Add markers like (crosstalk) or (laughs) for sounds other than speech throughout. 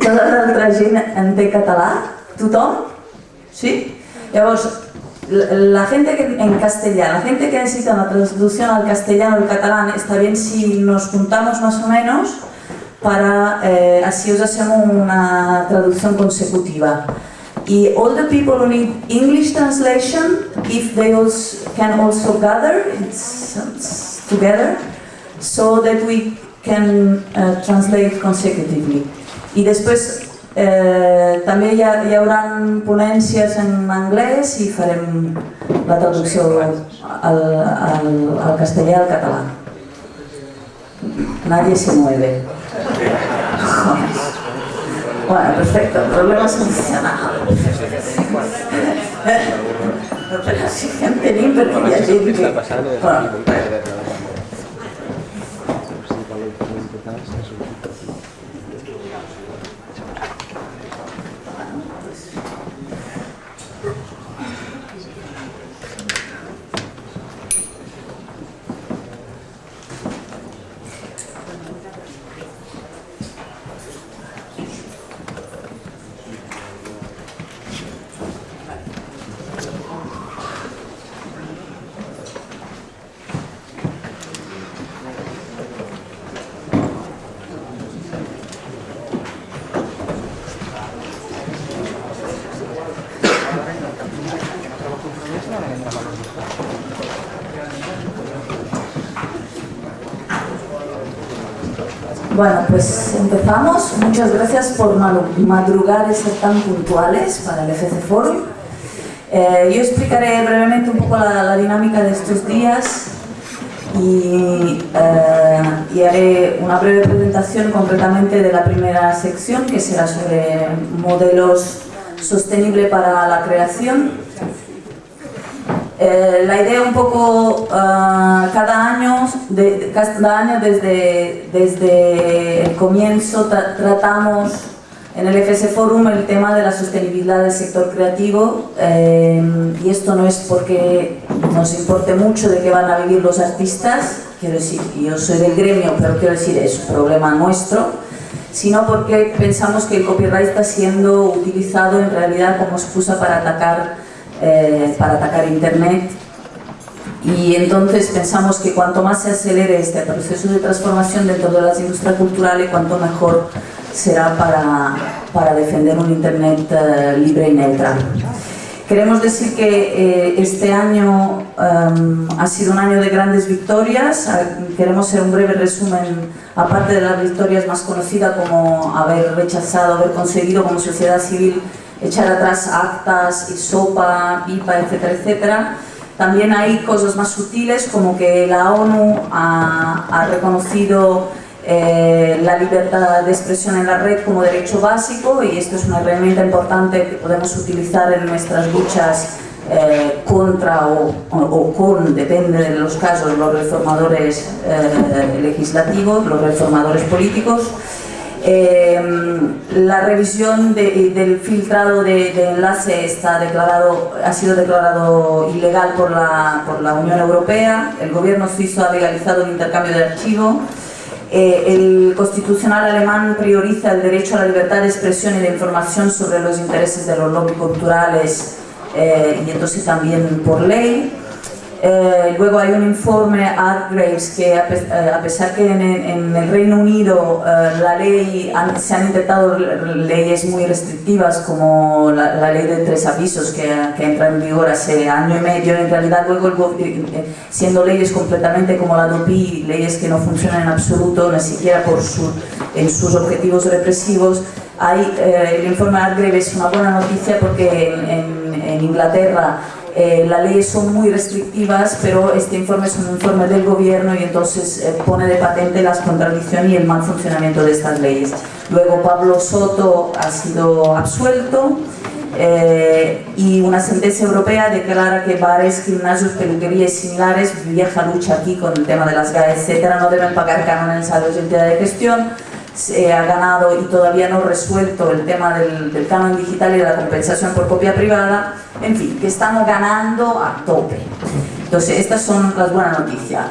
Tota l'altra gent entén català? Tothom? Sí? Llavors, la gente que, en castellano, la gente que necesita una traducción al castellano al catalán, está bien si nos juntamos más o menos para, eh, así os hacemos una traducción consecutiva. Y all the people who need English translation, if they also, can also gather it's, it's together, so that we can uh, translate consecutively. Y después eh, també hi, ha, hi haurà ponències en anglès i farem la traducció al, al, al castellà i al català. Nadie se mueve. (laughs) Bueno, perfecto, problema solucionado. Però si en tenim perquè hi. Bueno, Fantastic. Bueno, pues empezamos. Muchas gracias por madrugar y ser tan puntuales para el FC Forum. Eh, yo explicaré brevemente un poco la, dinámica de estos días eh, y, haré una breve presentación concretamente de la primera sección que será sobre modelos sostenibles para la creación eh, la idea un poco, ah, cada, año, cada año desde, desde el comienzo tratamos en el FS Forum el tema de la sostenibilidad del sector creativo eh, y esto no es porque nos importe mucho de qué van a vivir los artistas, quiero decir, yo soy del gremio, pero quiero decir, es un problema nuestro, sino porque pensamos que el copyright está siendo utilizado en realidad como excusa para atacar eh, para atacar Internet y entonces pensamos que cuanto más se acelere este proceso de transformación dentro de las industrias culturales, cuanto mejor será para, para defender un Internet eh, libre y neutral. Queremos decir que eh, este año em, ha sido un año de grandes victorias. Queremos hacer un breve resumen, aparte de las victorias más conocidas como haber rechazado, haber conseguido como sociedad civil echar atrás actas, sopa, pipa, etcétera, etcétera. También hay cosas más sutiles como que la ONU ha, reconocido eh, la libertad de expresión en la red como derecho básico y esto es una herramienta importante que podemos utilizar en nuestras luchas eh, contra o, con, depende de los casos, los reformadores eh, legislativos, los reformadores políticos. Em, la revisión del filtrado de, enlace está declarado, ha sido declarado ilegal por la, por la Unión Europea, el gobierno suizo ha legalizado el intercambio de archivo, eh, el constitucional alemán prioriza el derecho a la libertad de expresión y de información sobre los intereses de los lobbies culturales eh, y entonces también por ley. Eh, luego hay un informe Artgraves que a, eh, pesar que en, el Reino Unido eh, la ley se han intentado leyes muy restrictivas como la, ley de tres avisos que, que, entra en vigor hace año y medio, en realidad luego siendo leyes completamente como la DOPI, leyes que no funcionan en absoluto, ni siquiera por su, en sus objetivos represivos, hay, el informe Artgraves es una buena noticia porque en, en Inglaterra eh, las leyes son muy restrictivas, pero este informe es un informe del gobierno y entonces eh, pone de patente las contradicciones y el mal funcionamiento de estas leyes. Luego Pablo Soto ha sido absuelto eh, y una sentencia europea declara que bares, gimnasios, peluquerías similares, vieja lucha aquí con el tema de las GAE, etcétera, no deben pagar cánones a la entidad de gestión se ha ganado y todavía no resuelto el tema del, del, canon digital y de la compensación por copia privada, en fin, que estamos ganando a tope. Entonces, estas son las buenas noticias.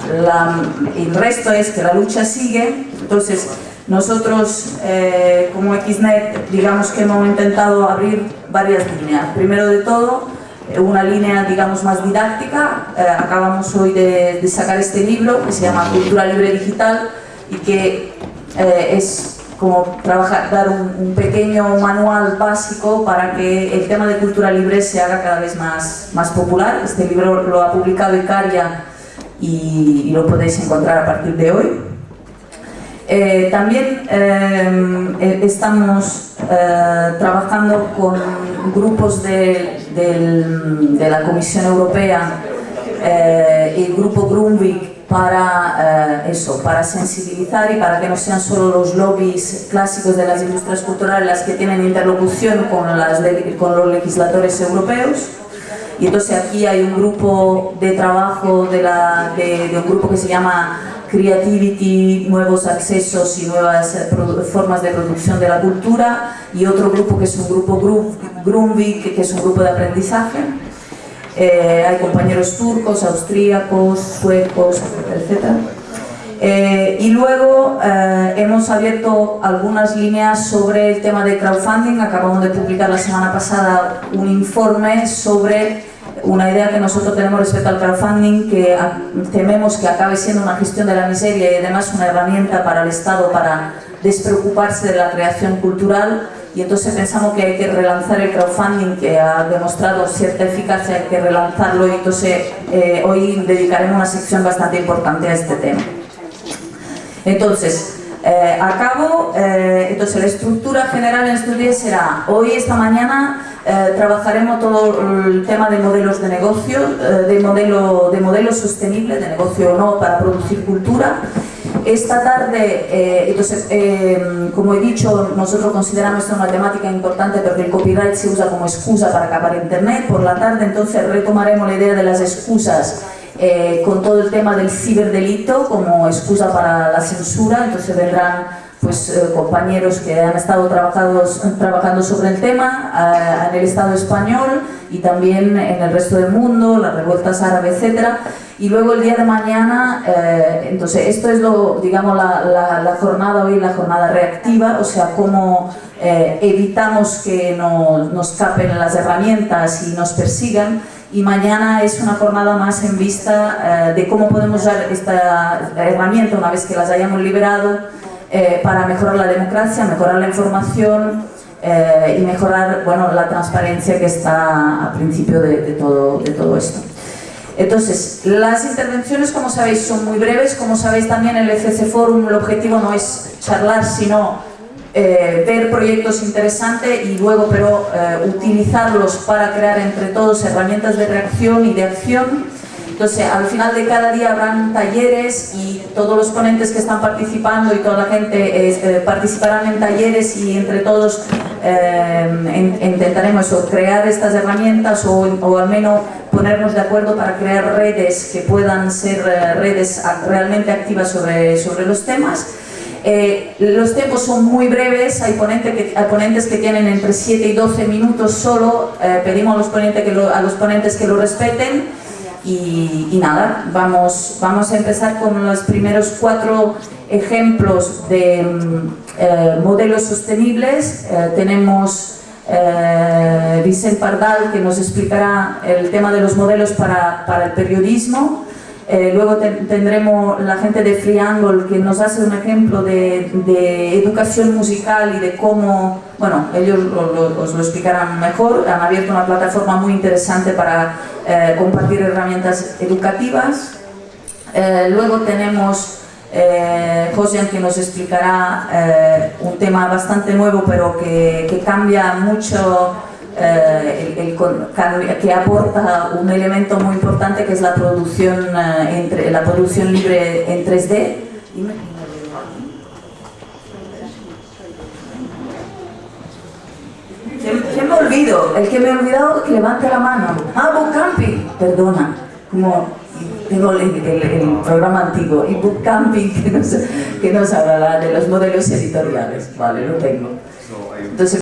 el resto es que la lucha sigue, entonces nosotros eh, como XNET digamos que hemos intentado abrir varias líneas. Primero de todo, eh, una línea digamos más didáctica, eh, acabamos hoy de, sacar este libro que se llama Cultura Libre Digital y que es como trabajar, dar un, pequeño manual básico para que el tema de cultura libre se haga cada vez más, más popular. Este libro lo ha publicado Icaria y, lo podéis encontrar a partir de hoy. Eh, también eh, eh, estamos trabajando con grupos de, de, la Comisión Europea, el grupo Grunwig para eh, eso, para sensibilizar y para que no sean solo los lobbies clásicos de las industrias culturales las que tienen interlocución con, las con los legisladores europeos. Y entonces aquí hay un grupo de trabajo de, la, de, un grupo que se llama Creativity, Nuevos Accesos y Nuevas eh, Formas de Producción de la Cultura y otro grupo que es un grupo Grunwig, que es un grupo de aprendizaje eh, hay compañeros turcos, austríacos, suecos, etc. Eh, y luego eh, hemos abierto algunas líneas sobre el tema de crowdfunding. Acabamos de publicar la semana pasada un informe sobre una idea que nosotros tenemos respecto al crowdfunding que tememos que acabe siendo una gestión de la miseria y además una herramienta para el Estado para despreocuparse de la creación cultural y entonces pensamos que hay que relanzar el crowdfunding que ha demostrado cierta eficacia, hay que relanzarlo y entonces eh, hoy dedicaremos una sección bastante importante a este tema. Entonces, eh, acabo, eh, entonces la estructura general en estos días será, hoy, esta mañana, eh, trabajaremos todo el tema de modelos de negocio, de, modelo, de modelo sostenible, de negocio o no, para producir cultura, esta tarde, eh, entonces, eh, como he dicho, nosotros consideramos esto una temática importante porque el copyright se usa como excusa para acabar Internet. Por la tarde, entonces, retomaremos la idea de las excusas eh, con todo el tema del ciberdelito como excusa para la censura. Entonces vendrán pues, compañeros que han estado trabajando sobre el tema en el Estado español y también en el resto del mundo, las revueltas árabes, etcétera. Y luego el día de mañana, eh, entonces esto es lo, digamos, la, la, jornada hoy, la jornada reactiva, o sea, cómo eh, evitamos que nos, nos capen las herramientas y nos persigan, y mañana es una jornada más en vista eh, de cómo podemos usar esta herramienta una vez que las hayamos liberado para mejorar la democracia, mejorar la información y mejorar bueno, la transparencia que está al principio de, todo, de todo esto. Entonces, las intervenciones, como sabéis, son muy breves. Como sabéis también el ECC Forum el objetivo no es charlar, sino eh, ver proyectos interesantes y luego pero eh, utilizarlos para crear entre todos herramientas de reacción y de acción entonces, al final de cada día habrán talleres y todos los ponentes que están participando y toda la gente eh, participarán en talleres y entre todos eh, intentaremos crear estas herramientas o, al menos ponernos de acuerdo para crear redes que puedan ser eh, redes realmente activas sobre, sobre los temas. los tiempos son muy breves, hay, que, ponentes que tienen entre 7 y 12 minutos solo, pedimos a los, ponentes que a los ponentes que lo respeten y, nada, vamos, vamos a empezar con los primeros cuatro ejemplos de mm, eh, modelos sostenibles. Eh, tenemos eh, Vicente Pardal que nos explicará el tema de los modelos para, para el periodismo. Eh, luego tendremos la gente de Triangle que nos hace un ejemplo de, educación musical y de cómo, bueno, ellos os lo explicarán mejor, han abierto una plataforma muy interesante para eh, compartir herramientas educativas. Eh, luego tenemos eh, José que nos explicará un tema bastante nuevo pero que cambia mucho eh, el, que aporta un elemento muy importante que es la producción, eh, entre, la producción libre en 3D. ¿Quién me olvido? El que me ha olvidado que levante la mano. Ah, Bookcamping. Perdona. Como tengo el, el, programa antiguo. Y Bookcamping (laughs) que nos, que nos hablará de los modelos editoriales. Vale, lo tengo.